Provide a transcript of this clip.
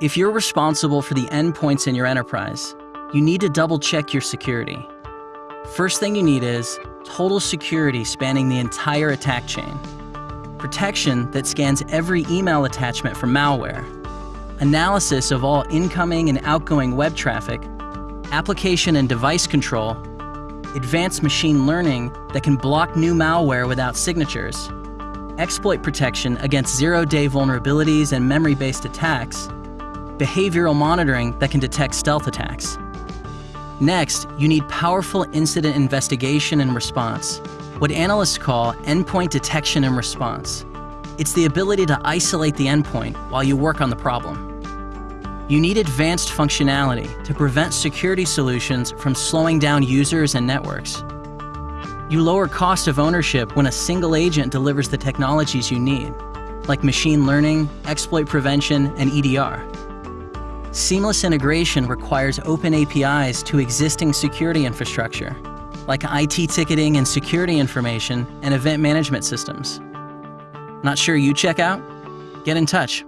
If you're responsible for the endpoints in your enterprise, you need to double check your security. First thing you need is total security spanning the entire attack chain. Protection that scans every email attachment for malware. Analysis of all incoming and outgoing web traffic. Application and device control. Advanced machine learning that can block new malware without signatures. Exploit protection against zero-day vulnerabilities and memory-based attacks. Behavioral monitoring that can detect stealth attacks. Next, you need powerful incident investigation and response, what analysts call endpoint detection and response. It's the ability to isolate the endpoint while you work on the problem. You need advanced functionality to prevent security solutions from slowing down users and networks. You lower cost of ownership when a single agent delivers the technologies you need, like machine learning, exploit prevention, and EDR. Seamless integration requires open APIs to existing security infrastructure, like IT ticketing and security information and event management systems. Not sure you check out? Get in touch.